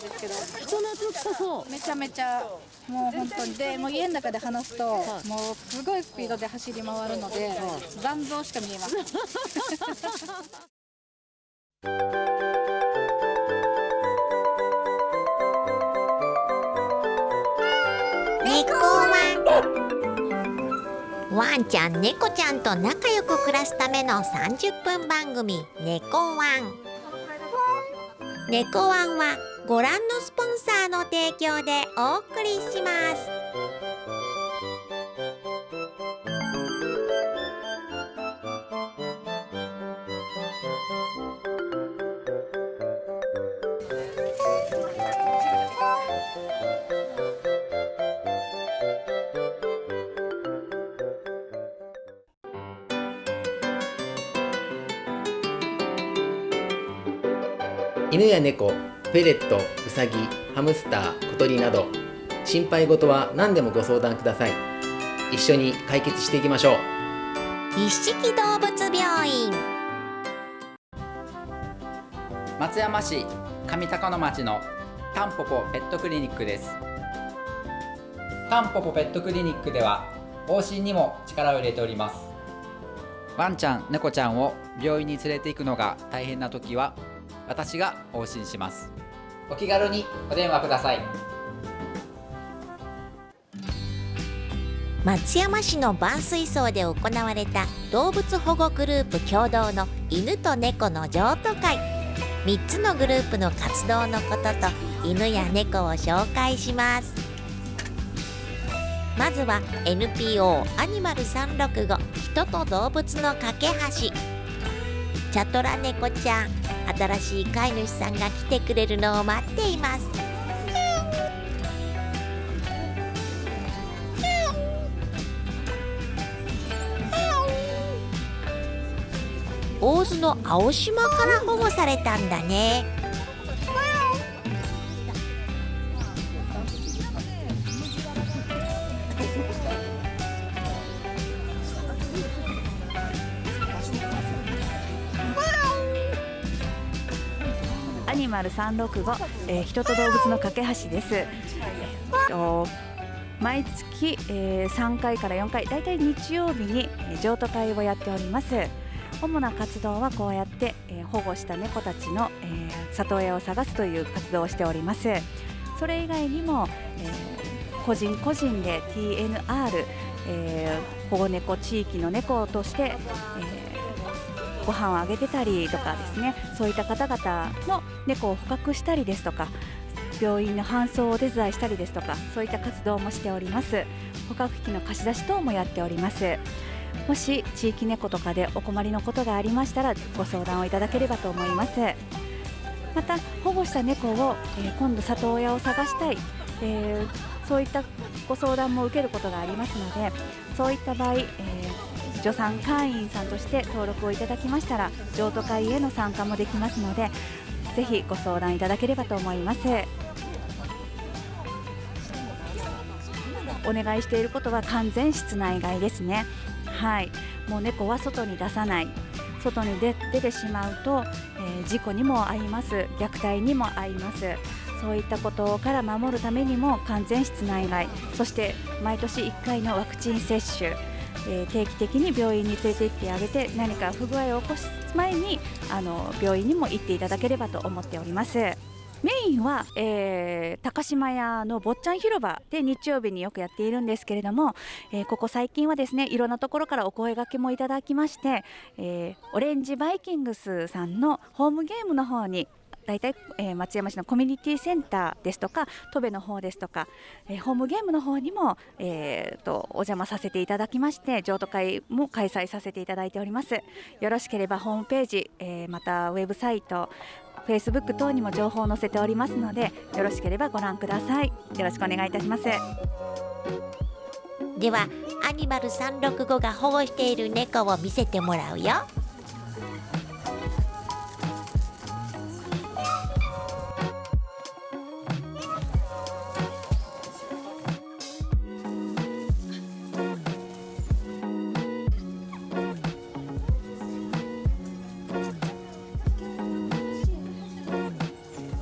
ですけど人懐っこそうめちゃめちゃもう本当に。でもう家の中で話すと、もうすごいスピードで走り回るので、残像しか見えません。猫ワン。ワンちゃん猫ちゃんと仲良く暮らすための30分番組「猫ワン」猫ワンはご覧のスポンサーの提供でお送りします。犬や猫、フェレット、ウサギ、ハムスター、小鳥など。心配事は何でもご相談ください。一緒に解決していきましょう。一色動物病院。松山市上高野町のタンポポペットクリニックです。タンポポペットクリニックでは往診にも力を入れております。ワンちゃん猫ちゃんを病院に連れて行くのが大変な時は私が往診しますお気軽にお電話ください。松山市の万水荘で行われた動物保護グループ共同の犬と猫の譲渡会。3つのグループの活動のことと犬や猫を紹介します。まずは NPO アニマル365人と動物の架け橋。チャトラ猫ちゃん新しい飼い主さんが来てくれるのを待っています。大洲の青島から保護されたんだね。365、えー、人と動物の架け橋です。えーと毎月、えー3回から4回、だいたい日曜日にえー譲渡会をやっております。主な活動はこうやって、えー保護した猫たちの、えー里親を探すという活動をしております。それ以外にも、えー個人個人で TNR、えー保護猫地域の猫として、えーご飯をあげてたりとかですねそういった方々の猫を捕獲したりですとか病院の搬送をお手伝いしたりですとかそういった活動もしております。捕獲器の貸し出し等もやっております。もし地域猫とかでお困りのことがありましたらご相談をいただければと思います。また保護した猫を、えー今度里親を探したい、えーそういったご相談も受けることがありますのでそういった場合、えー助産会員さんとして登録をいただきましたら譲渡会への参加もできますのでぜひご相談いただければと思います。お願いしていることは完全室内外ですね。はい。もう猫は外に出さない。外に出出てしまうと、えー事故にも遭います。虐待にも遭います。そういったことから守るためにも完全室内外。そして毎年1回のワクチン接種。え定期的に病院に連れて行ってあげて何か不具合を起こす前にあの病院にも行っていただければと思っております。メインは、えー高島屋の坊ちゃん広場で日曜日によくやっているんですけれども、えーここ最近はですねいろんなところからお声掛けもいただきまして、えーオレンジバイキングスさんのホームゲームの方に大体、えー松山市のコミュニティセンターですとか戸部の方ですとか、えーホームゲームの方にも、えーとお邪魔させていただきまして譲渡会も開催させていただいております。よろしければホームページ、えーまたウェブサイトフェイスブック等にも情報を載せておりますのでよろしければご覧ください。よろしくお願いいたします。ではアニマル365が保護している猫を見せてもらうよ。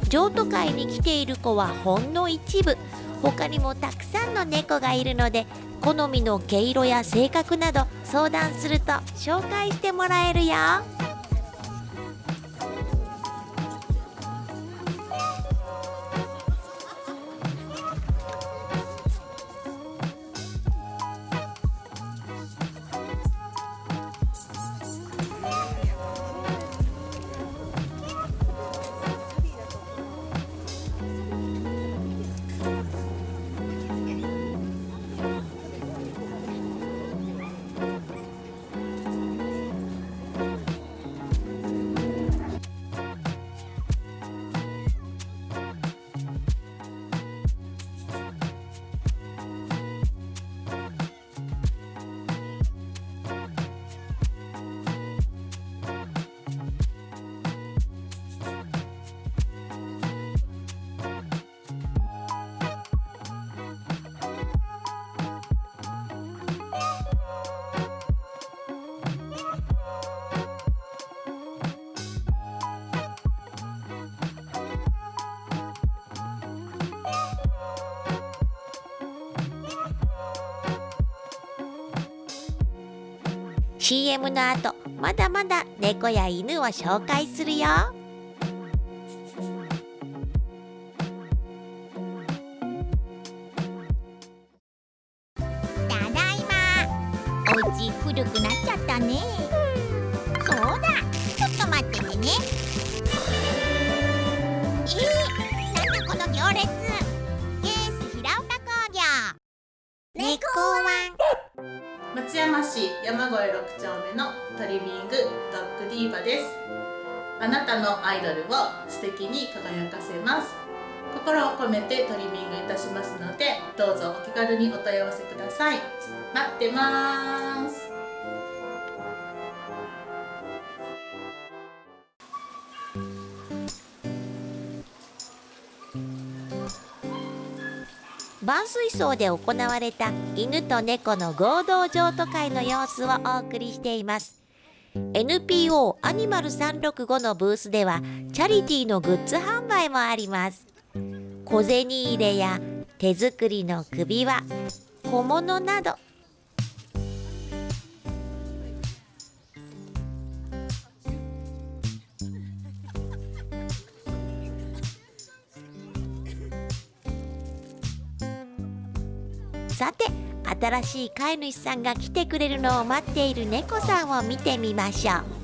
譲渡会に来ている子はほんの一部他にもたくさんの猫がいるので好みの毛色や性格など相談すると紹介してもらえるよ。CM の後まだまだ猫や犬を紹介するよ。ただいま。お家古くなっちゃったね。そうだ。ちょっと待っててね。えー、なんだこの行列。ケース平岡工業。猫ワン松山市山越6丁目のトリミングドッグディーバです。あなたのアイドルを素敵に輝かせます。心を込めてトリミングいたしますのでどうぞお気軽にお問い合わせください。待ってます。万水槽で行われた犬と猫の合同譲渡会の様子をお送りしています。NPO アニマル365のブースではチャリティーのグッズ販売もあります。小銭入れや手作りの首輪小物などさて新しい飼い主さんが来てくれるのを待っている猫さんを見てみましょう。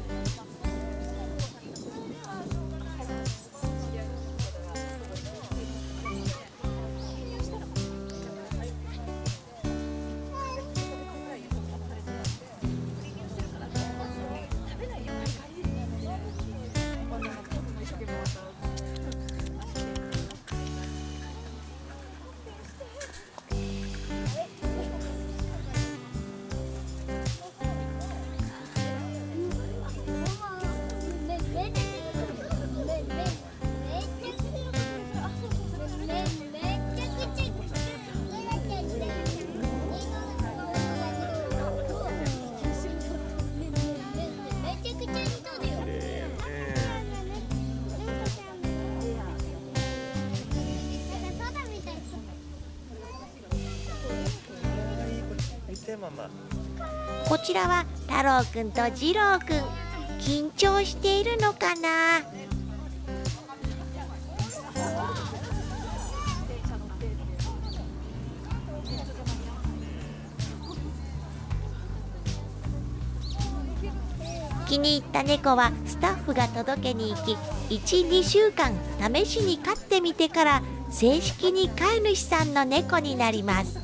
ちらは太郎くんと次郎くん。緊張しているのかな？気に入った猫はスタッフが届けに行き12週間試しに飼ってみてから正式に飼い主さんの猫になります。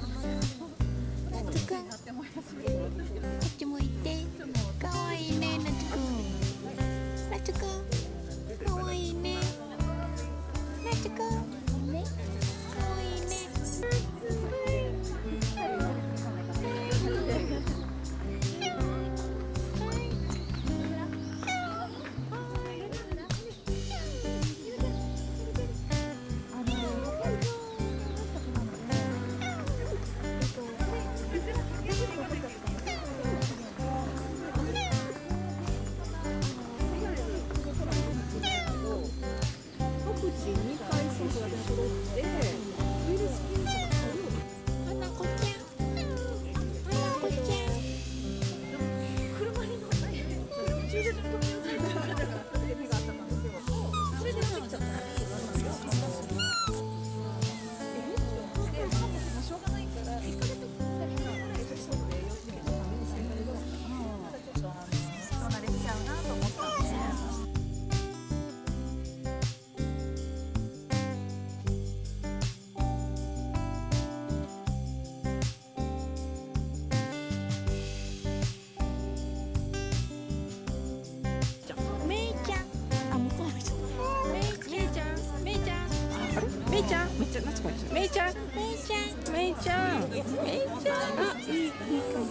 ちゃんめっちゃ懐かしいめいちゃんめいちゃんめいちゃんめいちゃんあいいいいかも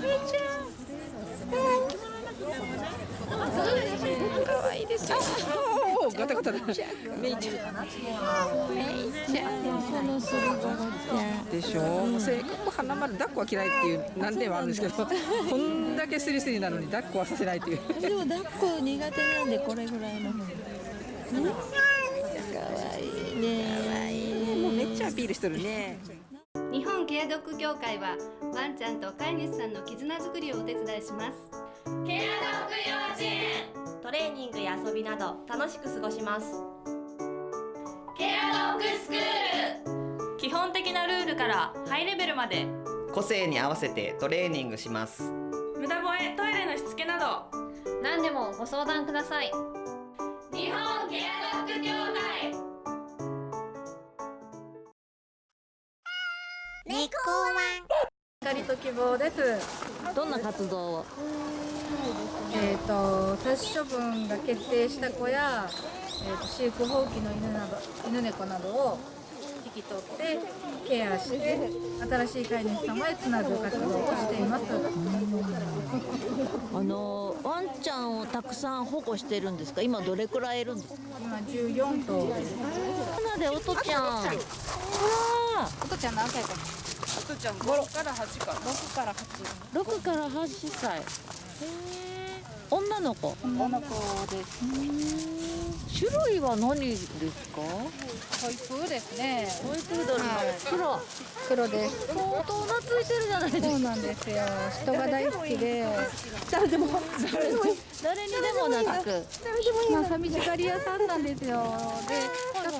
めいちゃん可愛いですよ。おお、ガタガタだ。めいちゃん。めいちゃん。このすりごろちゃん。でしょ？性格花丸抱っこは嫌いっていう難点はあるんですけど、こんだけスリスリなのに抱っこはさせないっていう。でも抱っこ苦手なんでこれぐらいの。ね。可愛いね。アピールしてるね。日本ケアドッグ協会はワンちゃんと飼い主さんの絆づくりをお手伝いします。ケアドッグ幼稚園トレーニングや遊びなど楽しく過ごします。ケアドッグスクール。基本的なルールからハイレベルまで。個性に合わせてトレーニングします。無駄吠えトイレのしつけなど。何でもご相談ください。日本ケア望です。どんな活動を？えっ、と殺処分が決定した子や、えー、と飼育放棄の犬など犬猫などを引き取ってケアして新しい飼い主様へつなぐ活動をしています。あのワンちゃんをたくさん保護してるんですか？今どれくらいいるんですか？今14頭です。なのでおとちゃん。おとちゃん。何歳かおとちゃん5から8か。6から8 6から8歳。へえ女の子。女の子です種類は何ですか？トイプーですね。トイプードルの。黒。黒です。相当懐いてるじゃないですか。そうなんですよ。人が大好きで。誰でも誰にでも懐くまあ寂しがり屋さんなんですよ。で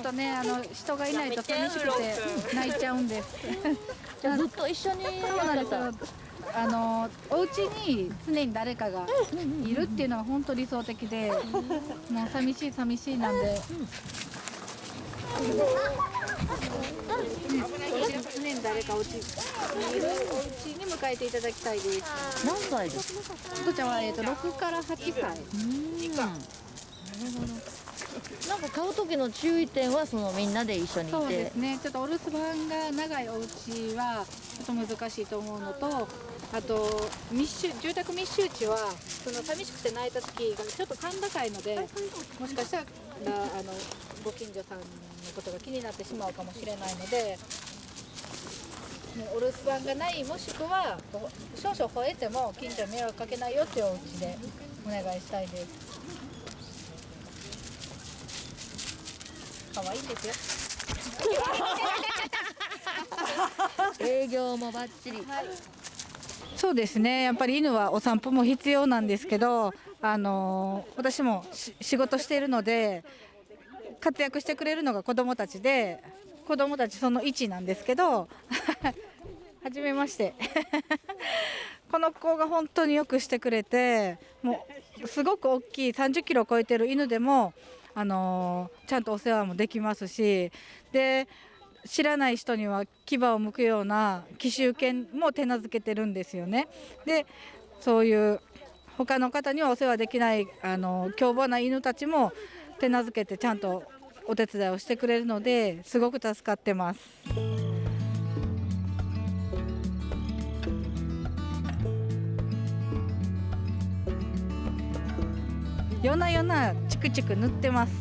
とねあの人がいないと寂しくて泣いちゃうんで。す じゃあ ずっと一緒にそうなんですよ。あのお家に常に誰かがいるっていうのが本当理想的でもう寂しい寂しいなんで、常に誰かお家にいるお家に迎えていただきたいです。何歳ですちゃんは、えー、と6から8歳。ななんか買う時の注意点はそのみんなで一緒にいて。そうですね。ちょっとお留守番が長いお家はちょっと難しいと思うのとあと密集住宅密集地はその寂しくて泣いた時がちょっと甲高いのでもしかしたらあのご近所さんのことが気になってしまうかもしれないのでお留守番がないもしくは少々吠えても近所に迷惑かけないよっていうお家でお願いしたいです。可愛いんですよ。営業もバッチリ、そうですね。やっぱり犬はお散歩も必要なんですけど、あのー私もし仕事しているので活躍してくれるのが子どもたちで子どもたちその1なんですけど はじめまして。この子が本当によくしてくれてもうすごく大きい30キロを超えてる犬でも、あのちゃんとお世話もできますしで知らない人には牙を剥くような奇襲犬も手なずけてるんですよね。でそういう他の方にはお世話できないあの凶暴な犬たちも手なずけてちゃんとお手伝いをしてくれるのですごく助かってます。夜な夜なチクチク塗ってます。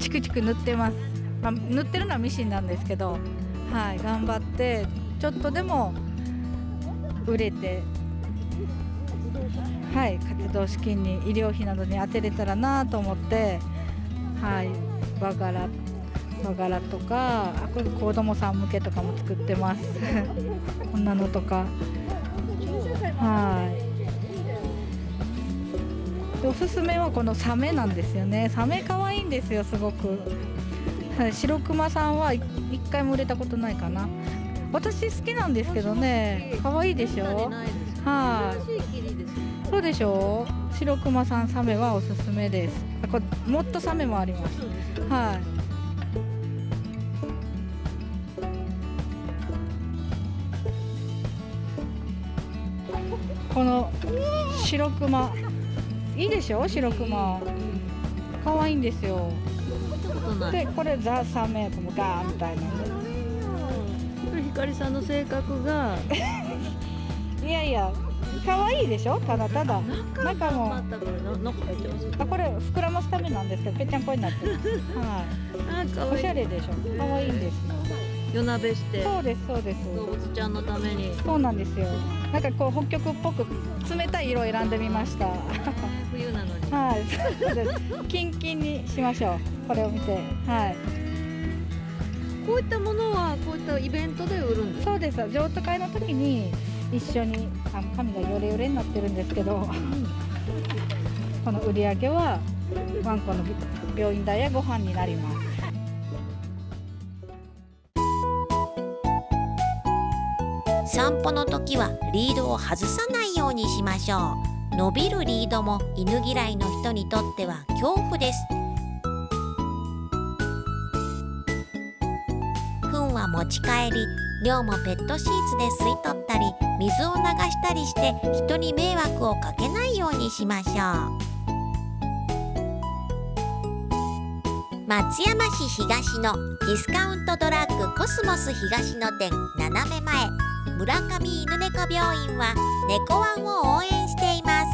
チクチク塗ってます。まあ、塗ってるのはミシンなんですけど、はい、頑張ってちょっとでも売れて、はい、活動資金に医療費などに充てれたらなと思って、はい、和柄和柄とかあこれ子供さん向けとかも作ってますこんなのとかはいおすすめはこのサメなんですよね。サメ可愛いんですよすごく。はい白熊さんは一回も売れたことないかな。私好きなんですけどね可愛いでしょ？はい。そうでしょ？白熊さんサメはおすすめです。これもっとサメもあります。はい。この白熊。いいでしょ白熊。可愛いんですよ。でこれザ3メートルもガーみたいな。ひかりさんの性格が。いやいや可愛いでしょただただ。中も。あこれ膨らますためなんですけどぺちゃんこになってますは い。おしゃれでしょ。可愛いんですよ夜鍋してそうですそうです。動物ちゃんのために。そうなんですよ。なんかこう北極っぽく冷たい色を選んでみました。冬なのに。はい。キンキンにしましょう。これを見て。はい。こういったものはこういったイベントで売るんですそうです。譲渡会の時に一緒にあの髪がヨレヨレになってるんですけどこの売り上げはワンコの病院代やご飯になります散歩の時はリードを外さないようにしましょう。伸びるリードも犬嫌いの人にとっては恐怖です。糞は持ち帰り尿もペットシーツで吸い取ったり水を流したりして人に迷惑をかけないようにしましょう。松山市東のディスカウントドラッグコスモス東野店斜め前。村上犬猫病院は猫ワンを応援しています。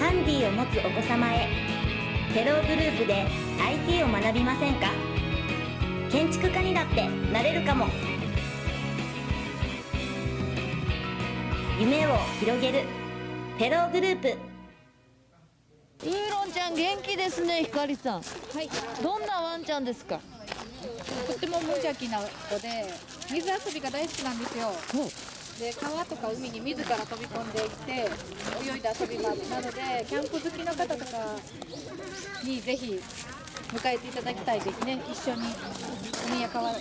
ハンディを持つお子様へテログループで IT を学びませんか？建築家にだってなれるかも。夢を広げる。テローグループ。ウーロンちゃん元気ですねひかりさん。はい。どんなワンちゃんですか？とっても無邪気な子で水遊びが大好きなんですよ。で川とか海に自ら飛び込んでいって泳いで遊びますなのでキャンプ好きの方とかにぜひ迎えていただきたいですね。一緒に海や川や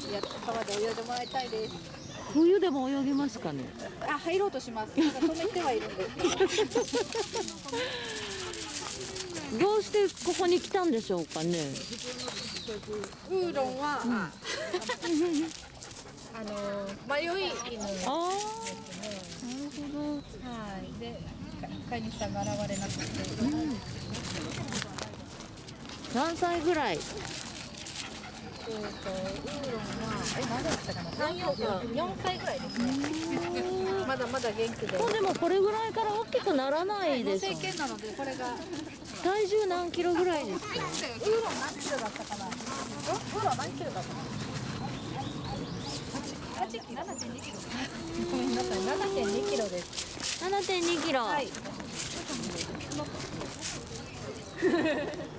川で泳いでもらいたいです冬でも泳ぎますかね？あ入ろうとします止めてはいるんでどどうしてここに来たんでしょうかね？ウーロンは、あの迷い犬ですね。なるほど。はい。で、か飼い主さんが現れなくて。何歳ぐらい？えっと、ウーロンは、え、何だったかな。三四四歳ぐらいですね。まだまだ元気で。もうでもこれぐらいから大きくならないです成犬なので、これが。体重何キロぐらいですかウーロン何キロだったかな。ウーロン何キロだったかな。八キロ、七点二キロ。ごめんなさい、七点二キロです。7.2キロ、はい。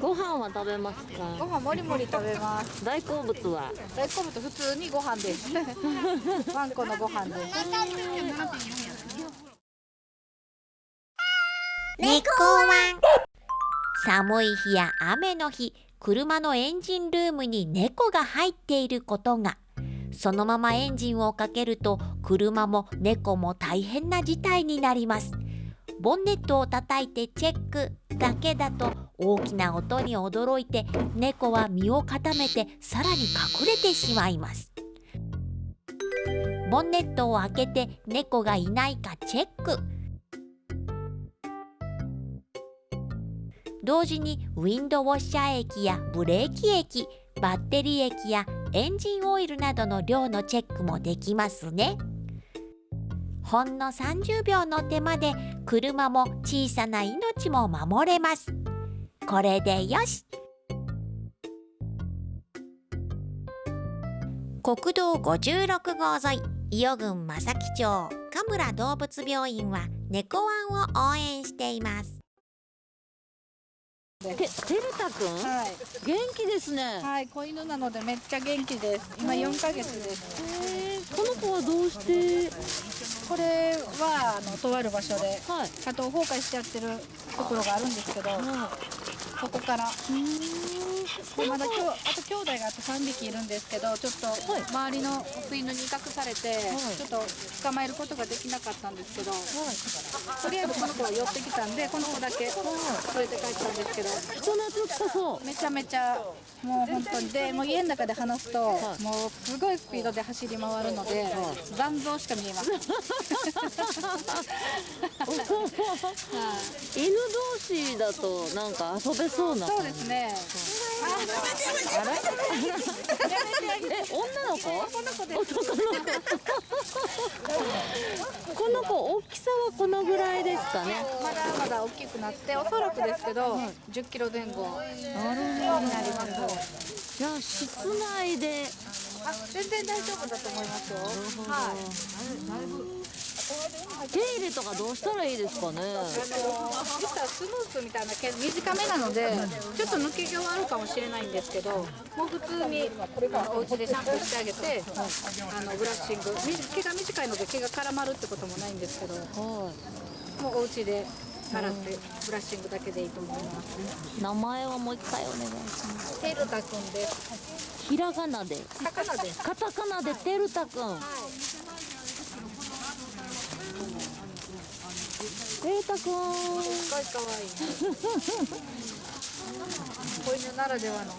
ご飯は食べますごか飯もりもり食べます。大好物は？大好物普通にご飯です。ワンコのご飯です。猫ワン寒い日や雨の日車のエンジンルームに猫が入っていることがそのままエンジンをかけると車も猫も大変な事態になりますボンネットを叩いてチェックだけだと大きな音に驚いて猫は身を固めてさらに隠れてしまいます。ボンネットを開けて猫がいないかチェック。同時にウィンドウォッシャー液やブレーキ液バッテリー液やエンジンオイルなどの量のチェックもできますね。ほんの30秒の手間で車も小さな命も守れます。これでよし。国道56号沿い伊予郡正木町神村動物病院は猫ワンを応援しています。ててるたくん、はい。元気ですね。はい、子犬なのでめっちゃ元気です。今4ヶ月です。この子はどうして？これはあのとある場所で。加藤崩壊しちゃってるところがあるんですけど、そこから。でまだ今日あと兄弟があと3匹いるんですけどちょっと周りのオス犬に威嚇されて、ちょっと捕まえることができなかったんですけど、とりあえずこの子は寄ってきたんでこの子だけ連れて帰ったんですけど人懐っこそうめちゃめちゃもう本当にでもう家の中で話すと、もうすごいスピードで走り回るので、残像しか見えません。犬同士だとなんか遊べそうなそうですね。あらえ女の子？男の子。です男の子この子大きさはこのぐらいですかね。まだまだ大きくなっておそらくですけど、10キロ前後なるになります。じゃあ室内で。あ全然大丈夫だと思いますよ。はい。手入れとかどうしたらいいですかね？実はスムースみたいな毛短めなのでちょっと抜け毛はあるかもしれないんですけどもう普通にお家でシャンプーしてあげてあのブラッシングみ毛が短いので毛が絡まるってこともないんですけど、もうお家で洗ってブラッシングだけでいいと思います。名前はもう一回お願いしますテルタくんです。ひらがなでカタカナです。カタカナでてるたくんてるたくんすごい可愛い。子犬ならではの。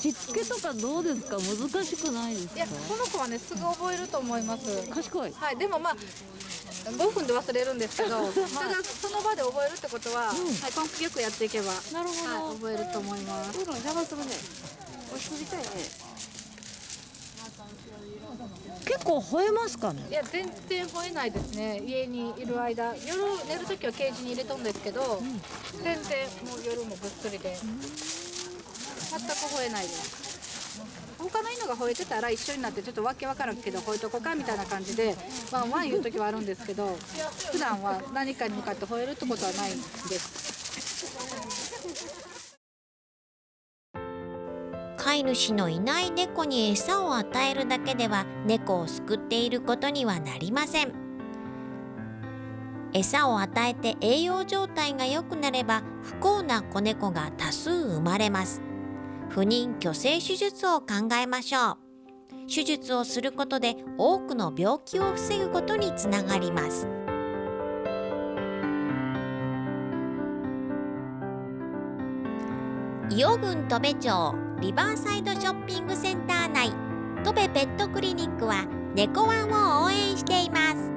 しつけとかどうですか難しくないですかいや、この子はね、すぐ覚えると思います。賢い。はい、でもまあ。5分で忘れるんですけど、ただその場で覚えるってことは、はい、根気よくやっていけば、なるほど、はい、覚えると思います。邪魔するね。おしりたいね。結構吠えますかね？いや、全然吠えないですね。家にいる間、夜寝るときはケージに入れとんですけど、全然もう夜もぐっすりで。全く吠えないです。他の犬が吠えてたら一緒になってちょっとわけわからんけど吠えとこかみたいな感じでワンワン言う時はあるんですけど普段は何かに向かって吠えるってことはないんです飼い主のいない猫に餌を与えるだけでは猫を救っていることにはなりません。餌を与えて栄養状態が良くなれば不幸な子猫が多数生まれます。不妊去勢手術を考えましょう。手術をすることで多くの病気を防ぐことにつながります。伊予郡戸部町リバーサイドショッピングセンター内。戸部ペットクリニックは猫ワンを応援しています。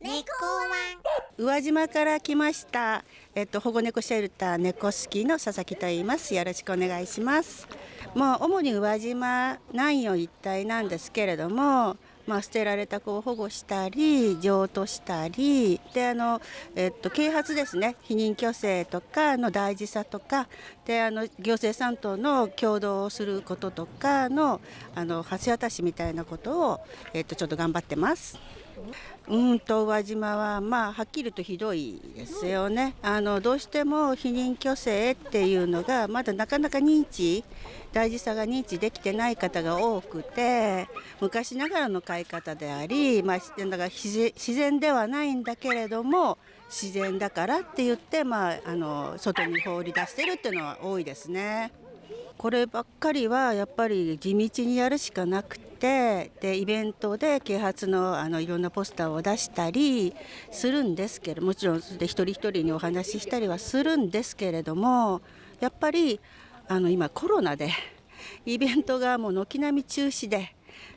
猫ワン。宇和島から来ました、えっと、保護猫シェルター猫好きの佐々木と言います。よろしくお願いします。もう主に宇和島南予一帯なんですけれどもまあ、捨てられた子を保護したり譲渡したりであの、えっと、啓発ですね避妊去勢とかの大事さとかであの行政さんとの共同をすることとかのあの橋渡しみたいなことを、えっと、ちょっと頑張ってます。うんと宇和島はまあはっきりとひどいですよねあのどうしても避妊去勢っていうのがまだなかなか認知大事さが認知できてない方が多くて昔ながらの飼い方であり、まあ、だから自然ではないんだけれども自然だからって言って、まあ、あの外に放り出してるっていうのは多いですね。こればっかりはやっぱり地道にやるしかなくてでイベントで啓発のあのいろんなポスターを出したりするんですけれどもちろんで一人一人にお話ししたりはするんですけれどもやっぱりあの今コロナでイベントがもう軒並み中止で。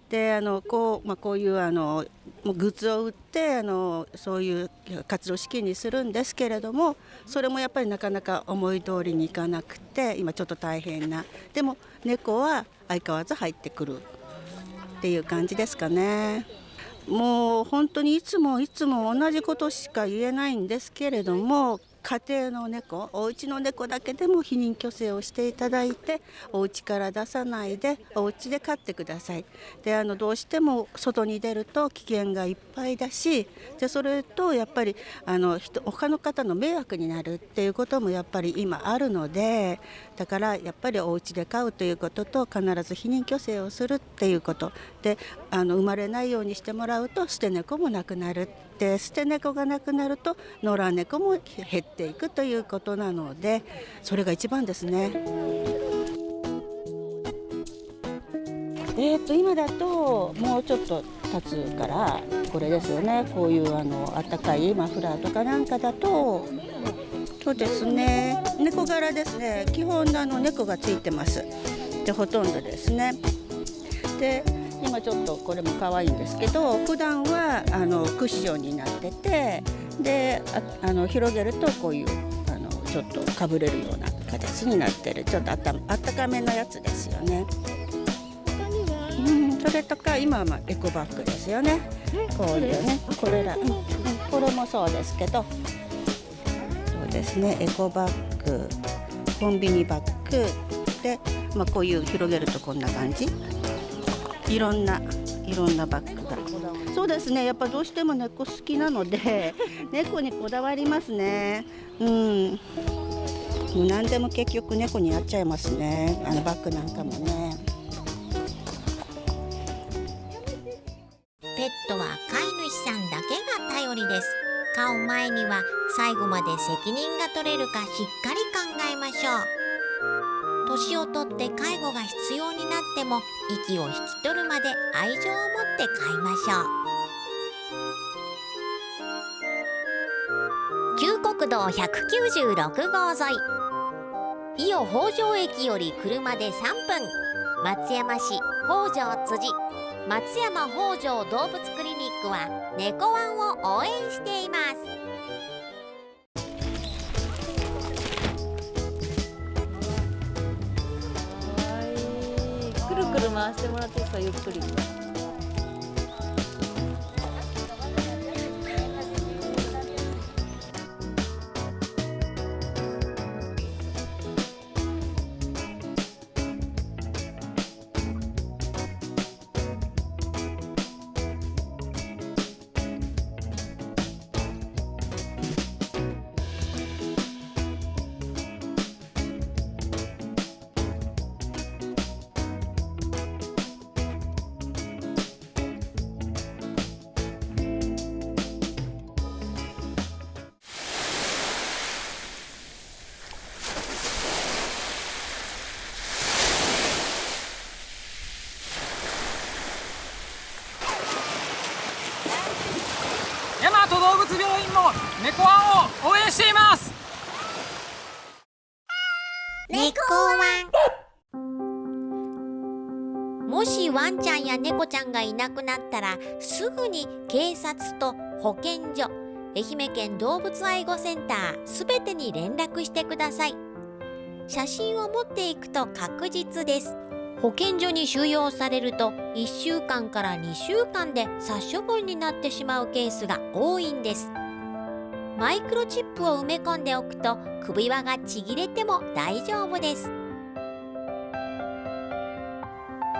であのこうまあ、こういうあのグッズを売ってあのそういう活動資金にするんですけれどもそれもやっぱりなかなか思い通りにいかなくて今ちょっと大変なでも猫は相変わらず入ってくるっていう感じですかね。もう本当にいつもいつも同じことしか言えないんですけれども家庭の猫お家の猫だけでも避妊去勢をしていただいてお家から出さないでお家で飼ってください。であのどうしても外に出ると危険がいっぱいだしでそれとやっぱりあの人他の方の迷惑になるっていうこともやっぱり今あるのでだからやっぱりお家で飼うということと必ず避妊去勢をするっていうこと。であの生まれないようにしてもらうと捨て猫もなくなる。っで捨て猫がなくなると野良猫も減っていくということなのでそれが一番ですね。えー、と今だともうちょっと経つからこれですよね。こういうあのあったかいマフラーとかなんかだとそうですね。猫柄ですね。基本あの猫がついてます。でほとんどですね。で今ちょっとこれも可愛いんですけど普段はあのクッションになっててであの広げるとこういうあのちょっとかぶれるような形になってる。ちょっとあったあったかめのやつですよね。うん、それとか今はまあエコバッグですよね。こういうねこれら、うん、これもそうですけどそうですねエコバッグコンビニバッグ。で、まあ、こういう広げるとこんな感じいろんないろんなバッグがそうですね。やっぱどうしても猫好きなので 猫にこだわりますね。うん。もう何でも結局猫になっちゃいますね。あのバッグなんかもね。ペットは飼い主さんだけが頼りです。飼う前には最後まで責任が取れるかしっかり考えましょう年をとって介護が必要になっても息を引き取るまで愛情を持って飼いましょう。旧国道196号沿い。伊予北条駅より車で3分。松山市北条辻。松山北条動物クリニックは猫ワンを応援しています。回してもらっていいですか？ゆっくり。も猫ワンを応援しています。猫ワンもしワンちゃんや猫ちゃんがいなくなったらすぐに警察と保健所愛媛県動物愛護センターすべてに連絡してください。写真を持っていくと確実です。保健所に収容されると1週間から2週間で殺処分になってしまうケースが多いんです。マイクロチップを埋め込んでおくと首輪がちぎれても大丈夫です。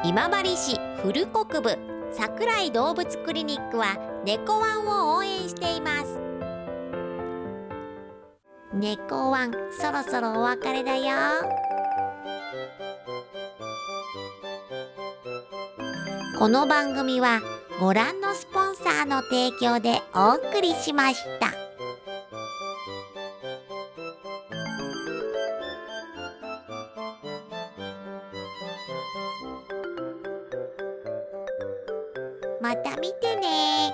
今治市古国部桜井動物クリニックは猫ワンを応援しています。猫ワンそろそろお別れだよ。この番組はご覧のスポンサーの提供でお送りしました。また見てね。